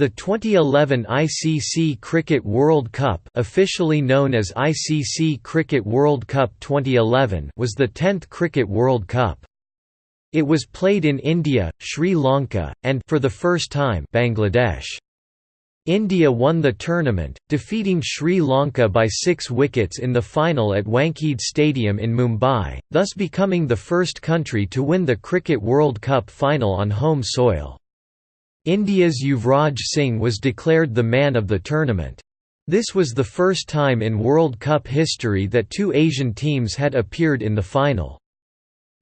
The 2011 ICC Cricket World Cup officially known as ICC Cricket World Cup 2011 was the 10th Cricket World Cup. It was played in India, Sri Lanka, and for the first time Bangladesh. India won the tournament, defeating Sri Lanka by six wickets in the final at Wankhede Stadium in Mumbai, thus becoming the first country to win the Cricket World Cup final on home soil. India's Yuvraj Singh was declared the man of the tournament. This was the first time in World Cup history that two Asian teams had appeared in the final.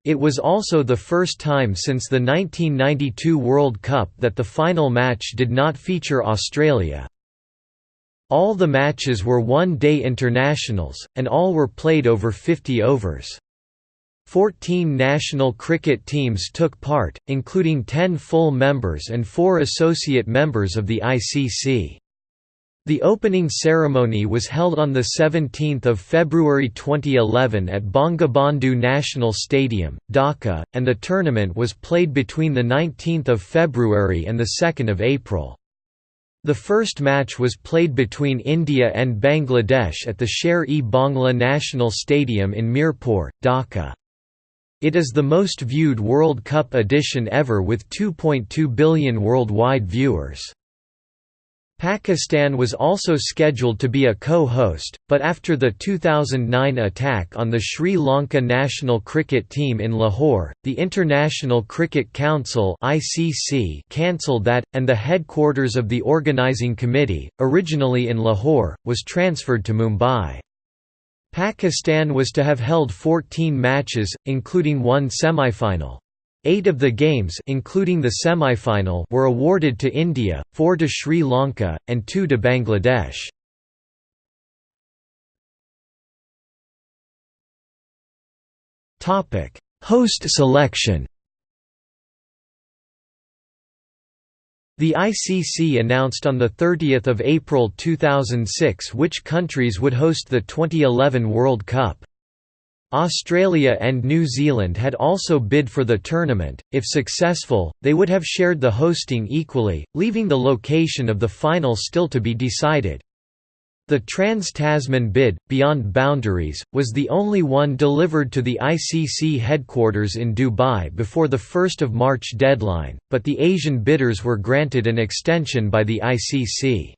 It was also the first time since the 1992 World Cup that the final match did not feature Australia. All the matches were one-day internationals, and all were played over 50 overs. Fourteen national cricket teams took part, including ten full members and four associate members of the ICC. The opening ceremony was held on 17 February 2011 at Bangabandhu National Stadium, Dhaka, and the tournament was played between 19 February and 2 April. The first match was played between India and Bangladesh at the Sher-e-Bangla National Stadium in Mirpur, Dhaka. It is the most viewed World Cup edition ever with 2.2 billion worldwide viewers. Pakistan was also scheduled to be a co-host, but after the 2009 attack on the Sri Lanka national cricket team in Lahore, the International Cricket Council (ICC) cancelled that, and the headquarters of the organising committee, originally in Lahore, was transferred to Mumbai. Pakistan was to have held 14 matches, including one semifinal. Eight of the games including the semifinal were awarded to India, four to Sri Lanka, and two to Bangladesh. Host selection The ICC announced on 30 April 2006 which countries would host the 2011 World Cup. Australia and New Zealand had also bid for the tournament, if successful, they would have shared the hosting equally, leaving the location of the final still to be decided. The Trans-Tasman bid, Beyond Boundaries, was the only one delivered to the ICC headquarters in Dubai before the 1 March deadline, but the Asian bidders were granted an extension by the ICC.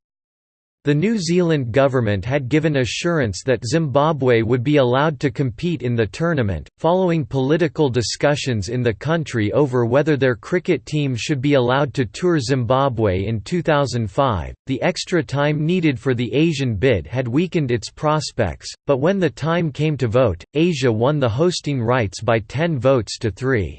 The New Zealand government had given assurance that Zimbabwe would be allowed to compete in the tournament, following political discussions in the country over whether their cricket team should be allowed to tour Zimbabwe in 2005. The extra time needed for the Asian bid had weakened its prospects, but when the time came to vote, Asia won the hosting rights by 10 votes to 3.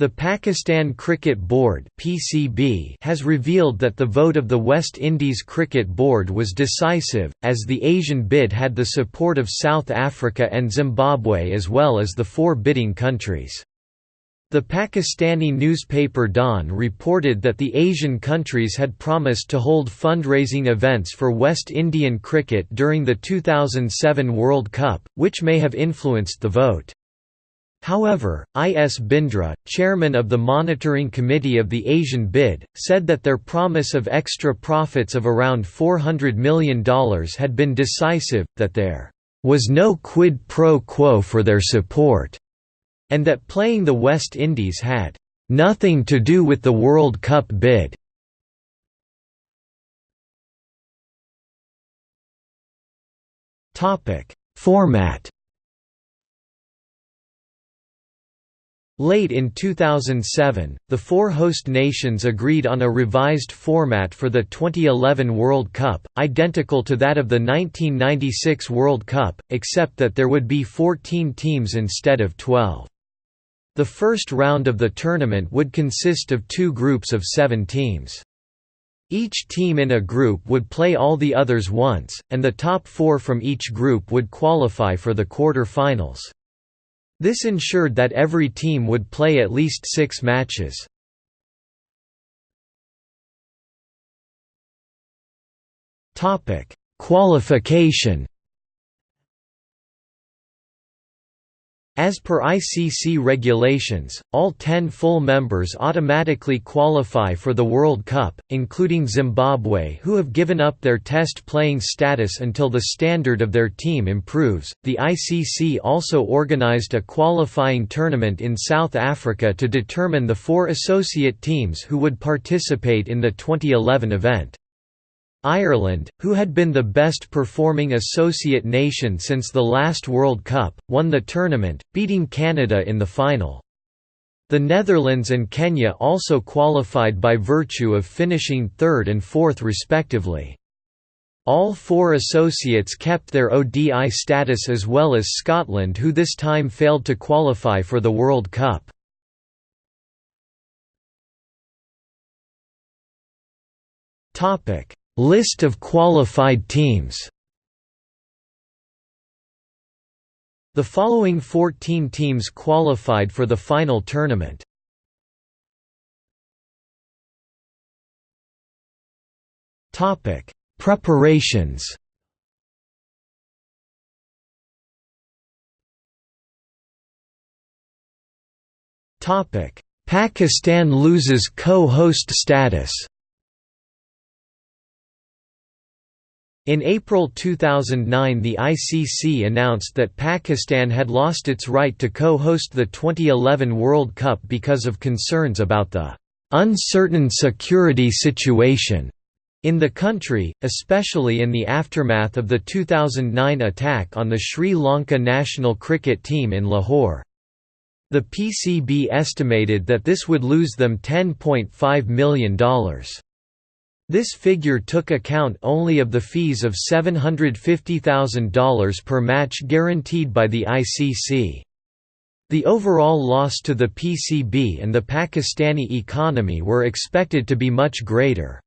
The Pakistan Cricket Board (PCB) has revealed that the vote of the West Indies Cricket Board was decisive, as the Asian bid had the support of South Africa and Zimbabwe as well as the four bidding countries. The Pakistani newspaper Dawn reported that the Asian countries had promised to hold fundraising events for West Indian cricket during the 2007 World Cup, which may have influenced the vote. However, I. S. Bindra, chairman of the Monitoring Committee of the Asian bid, said that their promise of extra profits of around $400 million had been decisive, that there was no quid pro quo for their support, and that playing the West Indies had nothing to do with the World Cup bid. Format Late in 2007, the four host nations agreed on a revised format for the 2011 World Cup, identical to that of the 1996 World Cup, except that there would be 14 teams instead of 12. The first round of the tournament would consist of two groups of seven teams. Each team in a group would play all the others once, and the top four from each group would qualify for the quarter-finals. This ensured that every team would play at least six matches. Qualification As per ICC regulations, all ten full members automatically qualify for the World Cup, including Zimbabwe, who have given up their test playing status until the standard of their team improves. The ICC also organized a qualifying tournament in South Africa to determine the four associate teams who would participate in the 2011 event. Ireland, who had been the best performing associate nation since the last World Cup, won the tournament, beating Canada in the final. The Netherlands and Kenya also qualified by virtue of finishing third and fourth respectively. All four associates kept their ODI status as well as Scotland who this time failed to qualify for the World Cup. Topic List of qualified teams The following 14 teams qualified for the final tournament. Topic: Preparations. Topic: Pakistan loses co-host status. In April 2009 the ICC announced that Pakistan had lost its right to co-host the 2011 World Cup because of concerns about the "...uncertain security situation." in the country, especially in the aftermath of the 2009 attack on the Sri Lanka national cricket team in Lahore. The PCB estimated that this would lose them $10.5 million. This figure took account only of the fees of $750,000 per match guaranteed by the ICC. The overall loss to the PCB and the Pakistani economy were expected to be much greater.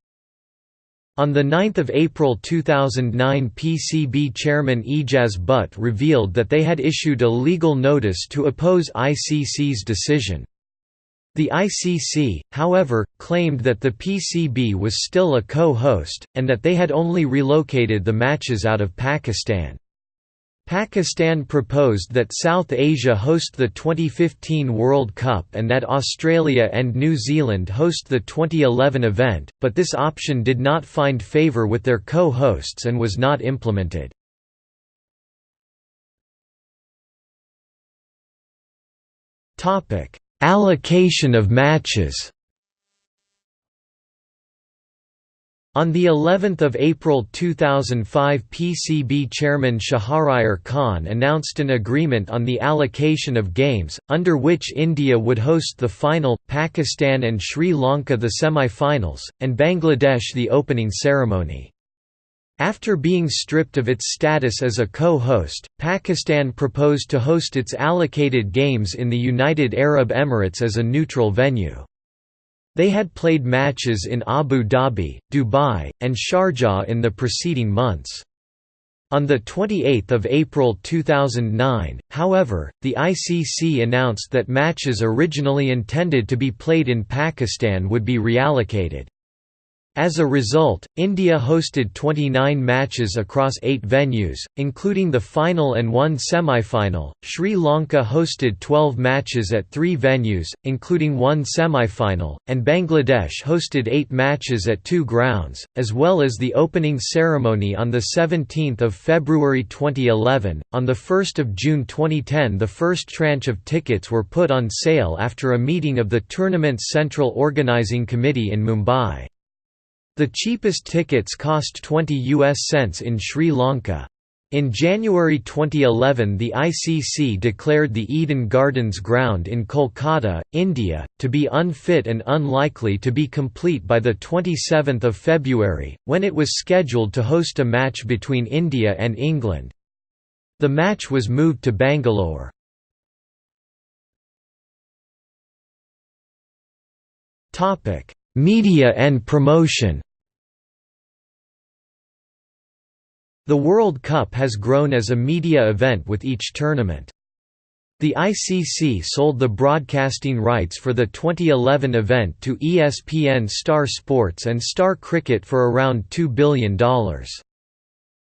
On 9 April 2009 PCB chairman Ejaz Butt revealed that they had issued a legal notice to oppose ICC's decision. The ICC, however, claimed that the PCB was still a co-host, and that they had only relocated the matches out of Pakistan. Pakistan proposed that South Asia host the 2015 World Cup and that Australia and New Zealand host the 2011 event, but this option did not find favour with their co-hosts and was not implemented. Topic Allocation of matches On the 11th of April 2005 PCB chairman Shahryar Khan announced an agreement on the allocation of games, under which India would host the final, Pakistan and Sri Lanka the semi-finals, and Bangladesh the opening ceremony. After being stripped of its status as a co-host, Pakistan proposed to host its allocated games in the United Arab Emirates as a neutral venue. They had played matches in Abu Dhabi, Dubai, and Sharjah in the preceding months. On 28 April 2009, however, the ICC announced that matches originally intended to be played in Pakistan would be reallocated. As a result, India hosted 29 matches across eight venues, including the final and one semi-final. Sri Lanka hosted 12 matches at three venues, including one semi-final, and Bangladesh hosted eight matches at two grounds, as well as the opening ceremony on 17 February 2011. On 1 June 2010 the first tranche of tickets were put on sale after a meeting of the tournament's Central Organising Committee in Mumbai. The cheapest tickets cost 20 US cents in Sri Lanka. In January 2011 the ICC declared the Eden Gardens ground in Kolkata, India, to be unfit and unlikely to be complete by 27 February, when it was scheduled to host a match between India and England. The match was moved to Bangalore. Media and promotion The World Cup has grown as a media event with each tournament. The ICC sold the broadcasting rights for the 2011 event to ESPN Star Sports and Star Cricket for around $2 billion.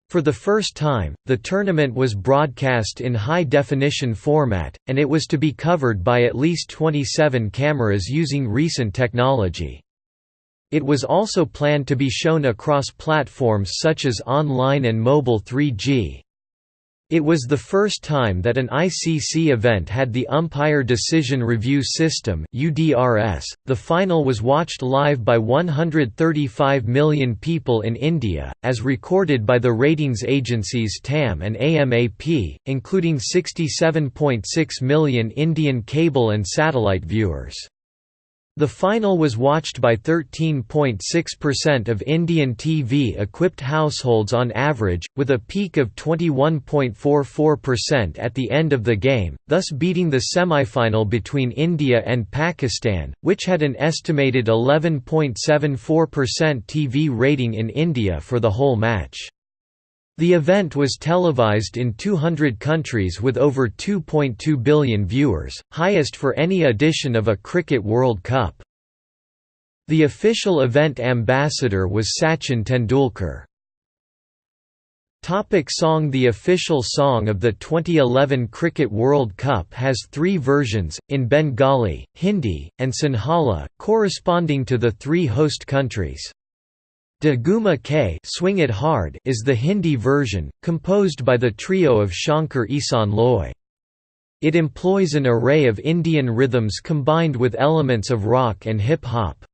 For the first time, the tournament was broadcast in high-definition format, and it was to be covered by at least 27 cameras using recent technology. It was also planned to be shown across platforms such as online and mobile 3G. It was the first time that an ICC event had the Umpire Decision Review System (UDRS). The final was watched live by 135 million people in India, as recorded by the ratings agencies TAM and AMAP, including 67.6 million Indian cable and satellite viewers. The final was watched by 13.6% of Indian TV-equipped households on average, with a peak of 21.44% at the end of the game, thus beating the semifinal between India and Pakistan, which had an estimated 11.74% TV rating in India for the whole match. The event was televised in 200 countries with over 2.2 billion viewers, highest for any edition of a Cricket World Cup. The official event ambassador was Sachin Tendulkar. Topic song The official song of the 2011 Cricket World Cup has three versions, in Bengali, Hindi, and Sinhala, corresponding to the three host countries. De Ghuma Ke Swing It Hard is the Hindi version, composed by the trio of Shankar Ehsaan Loy. It employs an array of Indian rhythms combined with elements of rock and hip-hop.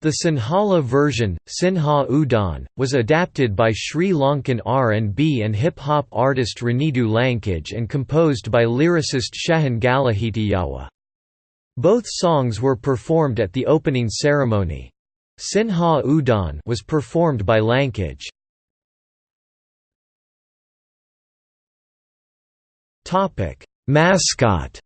The Sinhala version, Sinha Udan, was adapted by Sri Lankan R&B and hip-hop artist Ranidu Lankage and composed by lyricist Shehan Galahitiyawa. Both songs were performed at the opening ceremony. Sinha Udan was performed by Lankage. Topic: Mascot.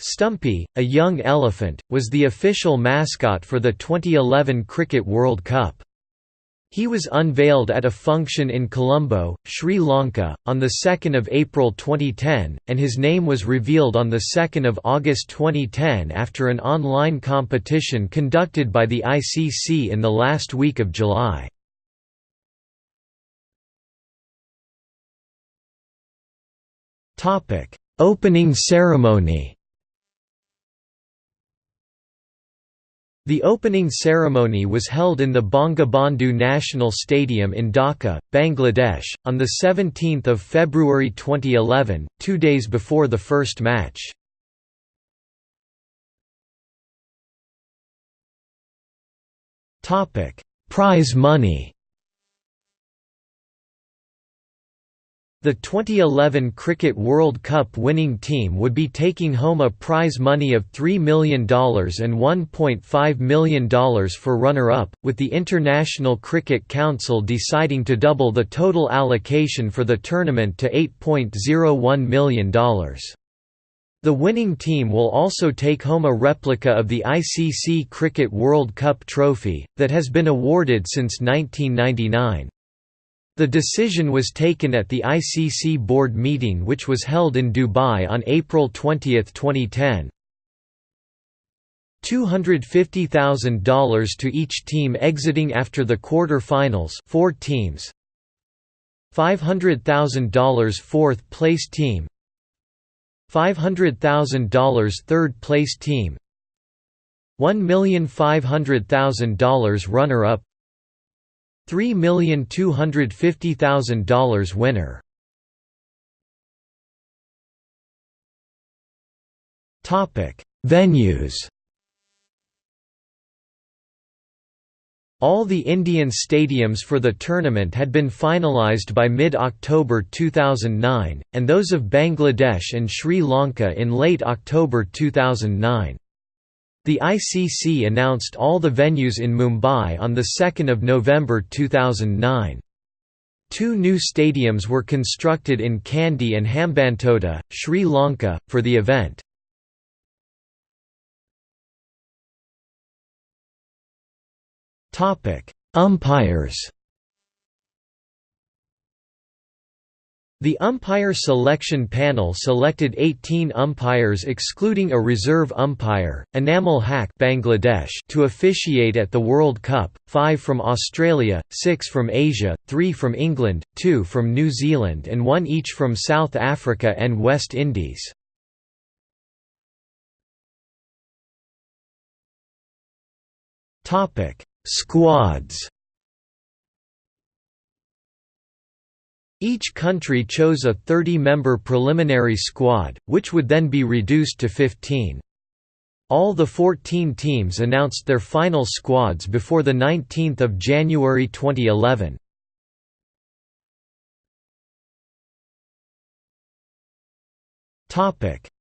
Stumpy, a young elephant, was the official mascot for the 2011 Cricket World Cup. He was unveiled at a function in Colombo, Sri Lanka, on 2 April 2010, and his name was revealed on 2 August 2010 after an online competition conducted by the ICC in the last week of July. Opening ceremony The opening ceremony was held in the Bangabandhu National Stadium in Dhaka, Bangladesh, on 17 February 2011, two days before the first match. Prize money The 2011 Cricket World Cup winning team would be taking home a prize money of $3 million and $1.5 million for runner-up, with the International Cricket Council deciding to double the total allocation for the tournament to $8.01 million. The winning team will also take home a replica of the ICC Cricket World Cup trophy, that has been awarded since 1999. The decision was taken at the ICC board meeting which was held in Dubai on April 20, 2010. $250,000 to each team exiting after the quarter-finals four teams. $500,000 fourth place team $500,000 third place team $1,500,000 runner-up $3,250,000 winner. Venues. All the Indian stadiums for the tournament had been finalised by mid-October 2009, and those of Bangladesh and Sri Lanka in late October 2009. The ICC announced all the venues in Mumbai on 2 November 2009. Two new stadiums were constructed in Kandy and Hambantota, Sri Lanka, for the event. Umpires The umpire selection panel selected 18 umpires excluding a reserve umpire, Enamul Haq Bangladesh to officiate at the World Cup, 5 from Australia, 6 from Asia, 3 from England, 2 from New Zealand and 1 each from South Africa and West Indies. Squads Each country chose a 30-member preliminary squad, which would then be reduced to 15. All the 14 teams announced their final squads before 19 January 2011.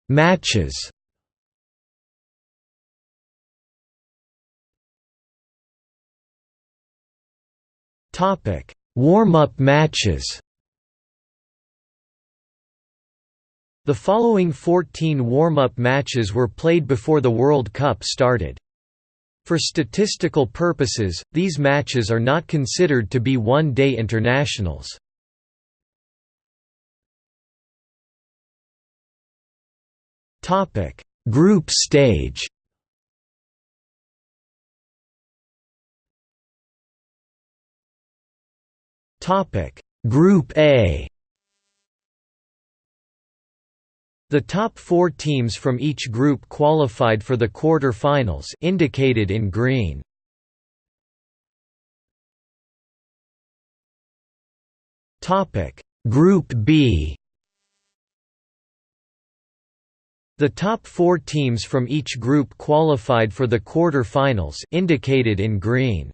Matches Warm-up matches The following 14 warm-up matches were played before the World Cup started. For statistical purposes, these matches are not considered to be one-day internationals. Group stage Group A The top four teams from each group qualified for the quarter-finals indicated in green. Group B The top four teams from each group qualified for the quarter-finals indicated in green.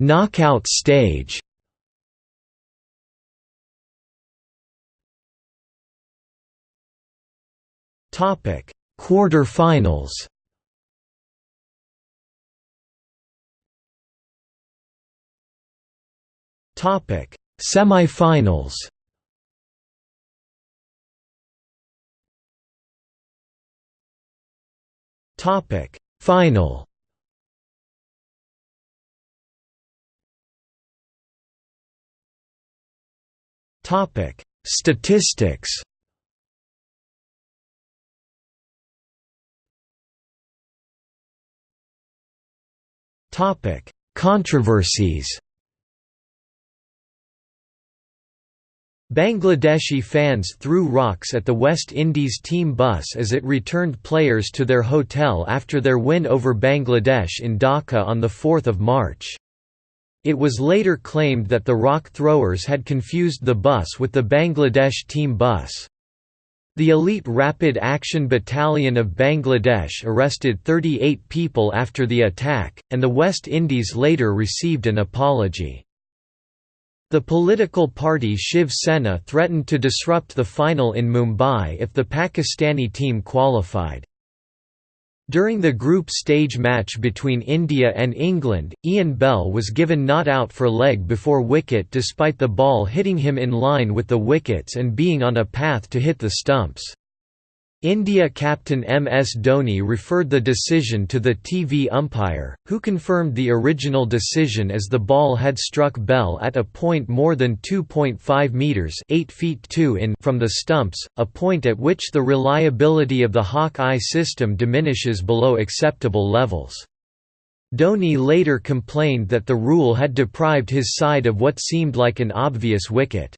Knockout stage Topic: Quarter-finals. Topic: Semi-finals. Topic: Final. Topic: Statistics. Controversies. Bangladeshi fans threw rocks at the West Indies team bus as it returned players to their hotel after their win over Bangladesh in Dhaka on 4 March. It was later claimed that the rock throwers had confused the bus with the Bangladesh team bus. The elite Rapid Action Battalion of Bangladesh arrested 38 people after the attack, and the West Indies later received an apology. The political party Shiv Sena threatened to disrupt the final in Mumbai if the Pakistani team qualified. During the group stage match between India and England, Ian Bell was given not out for leg before wicket despite the ball hitting him in line with the wickets and being on a path to hit the stumps. India captain MS Dhoni referred the decision to the TV umpire, who confirmed the original decision as the ball had struck Bell at a point more than 2.5 metres 8 feet 2 in from the stumps, a point at which the reliability of the Hawk-Eye system diminishes below acceptable levels. Dhoni later complained that the rule had deprived his side of what seemed like an obvious wicket.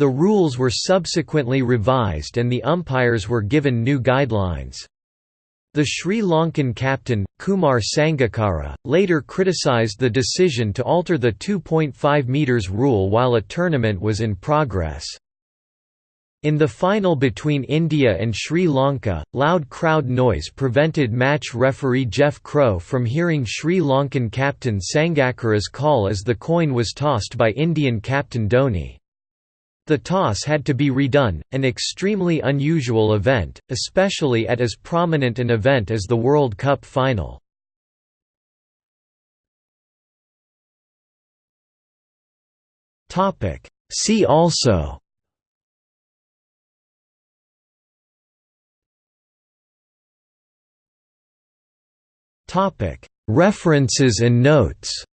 The rules were subsequently revised and the umpires were given new guidelines. The Sri Lankan captain, Kumar Sangakkara, later criticised the decision to alter the 2.5 metres rule while a tournament was in progress. In the final between India and Sri Lanka, loud crowd noise prevented match referee Jeff Crowe from hearing Sri Lankan captain Sangakkara's call as the coin was tossed by Indian captain Dhoni. The toss had to be redone, an extremely unusual event, especially at as prominent an event as the World Cup final. See also References and notes